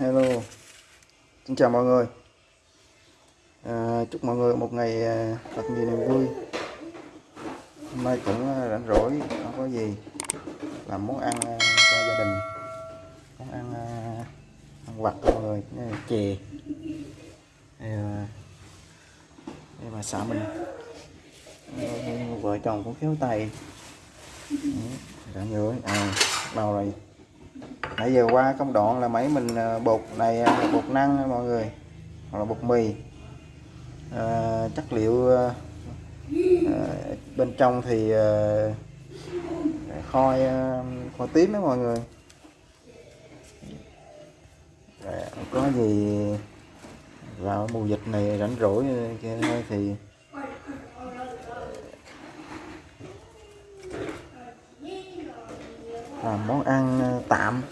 Hello. Xin chào mọi người. À, Chúc mọi người một ngày à, thật nhiều niềm vui. Hôm nay cũng à, rảnh rỗi Không có gì. Làm món ăn à, cho gia đình. Món ăn Ăn vặt mọi người Đây là Chè. Đây là Đây mà xã mình Vợ chồng cũng khéo tay. Rảnh rỗi. À, Bao rồi nãy giờ qua công đoạn là mấy mình à, bột này à, bột năng mọi người hoặc là bột mì. À, chất liệu à, à bên trong thì à, khoi à, khoi tím đó mọi người. À, có gì vào mùa dịch này rảnh rỗi thì làm món ăn tạm.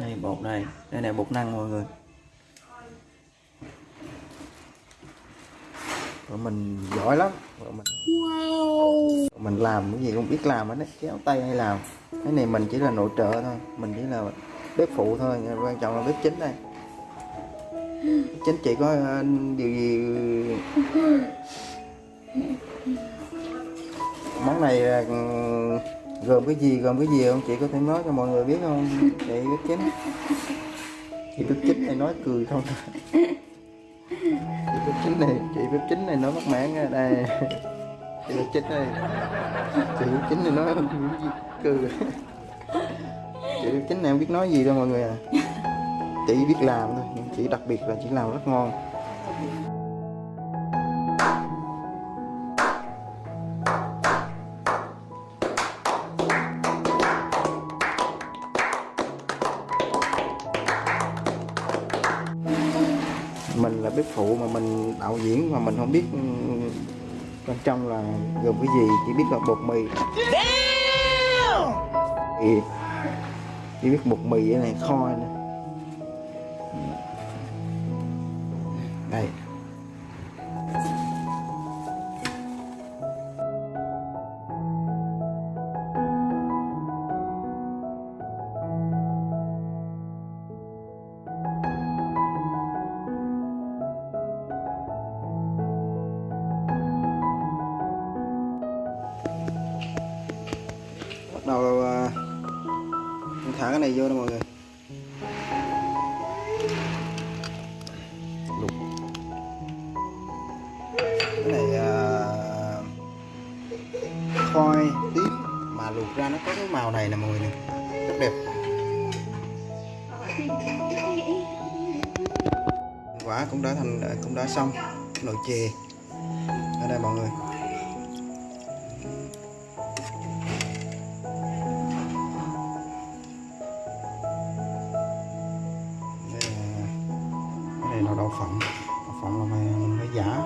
Đây bột này đây này bột năng mọi người. Rồi mình giỏi lắm. Rồi mình wow. mình làm cái gì cũng biết làm hết kéo tay hay làm. Cái này mình chỉ là nội trợ thôi. Mình chỉ là bếp phụ thôi. Quan trọng là bếp chính đây. Chính chị có uh, điều gì món này uh, gồm cái gì, gồm cái gì không? Chị có thể nói cho mọi người biết không? Chị biết chính. Chị biết chính này nói cười không? Chị biết chính này, chị biết chính này nói mất mãn ra đây. Chị biết chính này. Chị biết chính này nói cười. Chị biết chính này không biết nói gì đâu mọi người à. Chị biết làm thôi, nhưng chị đặc biệt là chị làm rất ngon. Bếp phụ mà mình đạo diễn mà mình không biết ừ, bên trong là gồm cái gì chỉ biết là bột mì. Thì chỉ biết bột mì này kho này đây cái này vô đó mọi người. Luộc cái này uh, khoai tím mà luộc ra nó có cái màu này nè mọi người nè. Rất đẹp. Quả cũng đã thành cũng đã xong nồi chè. Ở đây mọi người đậu phộng đậu phộng là phải, phải giả.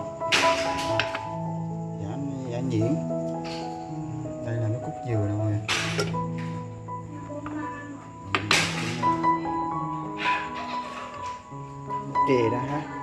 Giả giả nhuyễn. Đây là nó cúc dừa nè mọi chè đó ha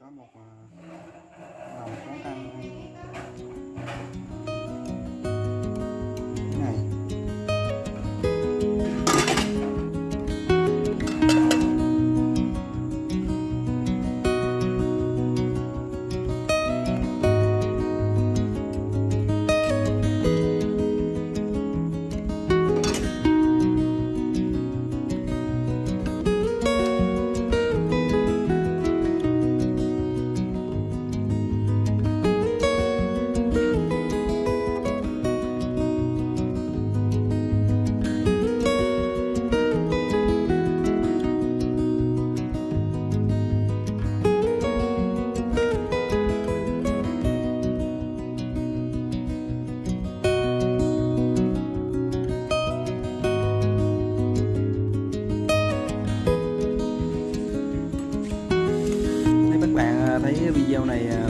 có một à, lòng lồng quán ăn này à,